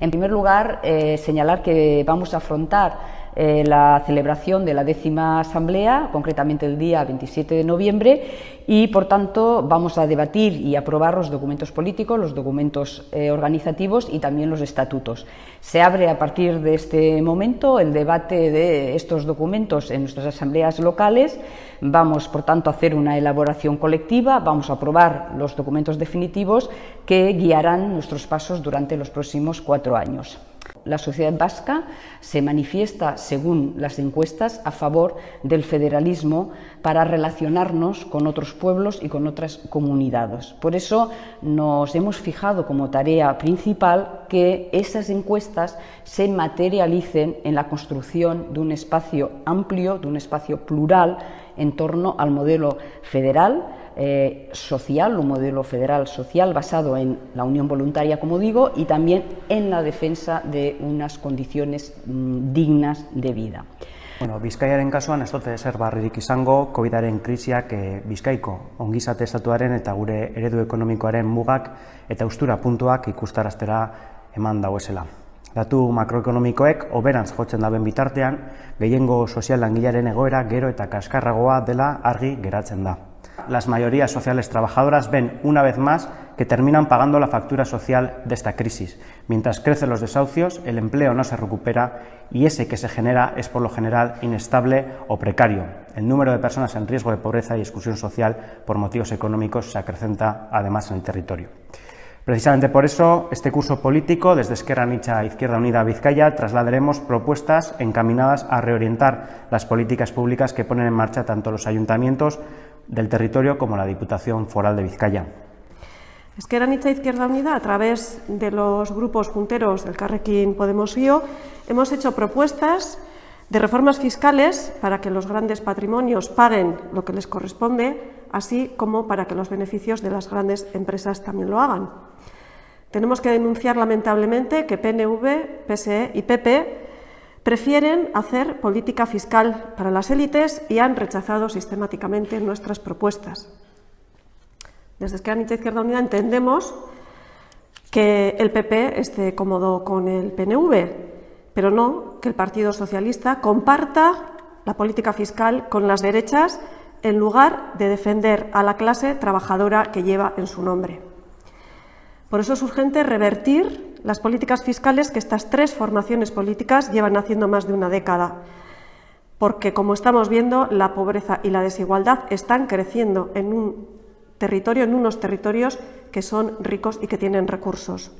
En primer lugar, eh, señalar que vamos a afrontar eh, la celebración de la décima asamblea, concretamente el día 27 de noviembre, y por tanto vamos a debatir y aprobar los documentos políticos, los documentos eh, organizativos y también los estatutos. Se abre a partir de este momento el debate de estos documentos en nuestras asambleas locales. Vamos, por tanto, a hacer una elaboración colectiva, vamos a aprobar los documentos definitivos que guiarán nuestros pasos durante los próximos cuatro años. La sociedad vasca se manifiesta, según las encuestas, a favor del federalismo para relacionarnos con otros pueblos y con otras comunidades. Por eso nos hemos fijado como tarea principal que esas encuestas se materialicen en la construcción de un espacio amplio, de un espacio plural en torno al modelo federal, eh, social, un modelo federal social basado en la unión voluntaria, como digo, y también en la defensa de unas condiciones mm, dignas de vida. Bueno, Bizkaiaren kasuan ez dute zer barririk izango COVIDaren krisiak e, Bizkaiko ongizate estatuaren eta gure eredu ekonomikoaren mugak eta ustura puntuak ikustaraztera eman dauezela. Datu makroekonomikoek oberantz jotzen daben bitartean, gehiengo sozial langilaren egoera gero eta kaskarragoa dela argi geratzen da. Las mayorías sociales trabajadoras ven una vez más que terminan pagando la factura social de esta crisis. Mientras crecen los desahucios, el empleo no se recupera y ese que se genera es por lo general inestable o precario. El número de personas en riesgo de pobreza y exclusión social por motivos económicos se acrecenta además en el territorio. Precisamente por eso, este curso político, desde Esquerra Nicha Izquierda Unida Vizcaya, trasladaremos propuestas encaminadas a reorientar las políticas públicas que ponen en marcha tanto los ayuntamientos del territorio como la Diputación Foral de Vizcaya. Esquerra Nicha Izquierda Unida, a través de los grupos punteros del Carrequín Podemos IO, hemos hecho propuestas de reformas fiscales para que los grandes patrimonios paguen lo que les corresponde, así como para que los beneficios de las grandes empresas también lo hagan. Tenemos que denunciar lamentablemente que PNV, PSE y PP prefieren hacer política fiscal para las élites y han rechazado sistemáticamente nuestras propuestas. Desde Esquerra Izquierda Unida entendemos que el PP esté cómodo con el PNV, pero no que el Partido Socialista comparta la política fiscal con las derechas en lugar de defender a la clase trabajadora que lleva en su nombre. Por eso es urgente revertir las políticas fiscales que estas tres formaciones políticas llevan haciendo más de una década, porque, como estamos viendo, la pobreza y la desigualdad están creciendo en un territorio, en unos territorios que son ricos y que tienen recursos.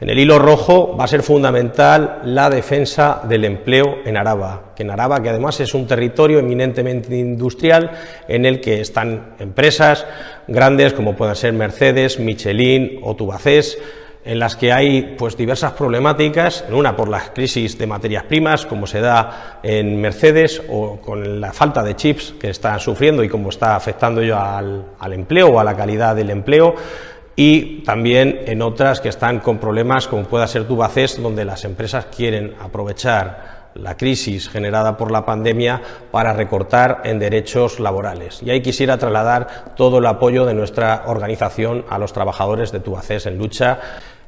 En el hilo rojo va a ser fundamental la defensa del empleo en Araba, que en Araba, que además es un territorio eminentemente industrial, en el que están empresas grandes como puedan ser Mercedes, Michelin o Tubacés, en las que hay pues, diversas problemáticas, en una por la crisis de materias primas, como se da en Mercedes, o con la falta de chips que están sufriendo y cómo está afectando yo al, al empleo o a la calidad del empleo, y también en otras que están con problemas como pueda ser Tubacés, donde las empresas quieren aprovechar la crisis generada por la pandemia para recortar en derechos laborales. Y ahí quisiera trasladar todo el apoyo de nuestra organización a los trabajadores de Tubacés en lucha.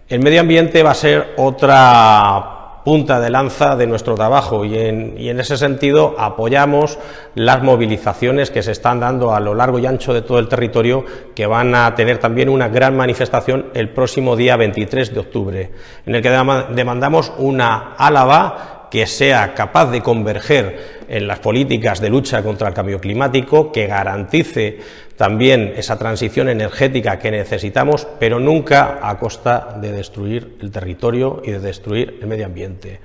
El medio ambiente va a ser otra punta de lanza de nuestro trabajo y en, y en, ese sentido apoyamos las movilizaciones que se están dando a lo largo y ancho de todo el territorio que van a tener también una gran manifestación el próximo día 23 de octubre, en el que demandamos una Álava que sea capaz de converger en las políticas de lucha contra el cambio climático, que garantice también esa transición energética que necesitamos, pero nunca a costa de destruir el territorio y de destruir el medio ambiente.